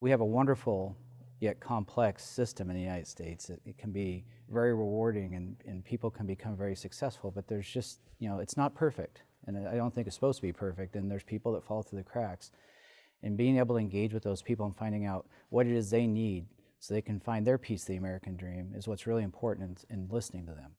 We have a wonderful yet complex system in the United States. It, it can be very rewarding and, and people can become very successful, but there's just, you know, it's not perfect. And I don't think it's supposed to be perfect. And there's people that fall through the cracks. And being able to engage with those people and finding out what it is they need so they can find their piece of the American dream is what's really important in, in listening to them.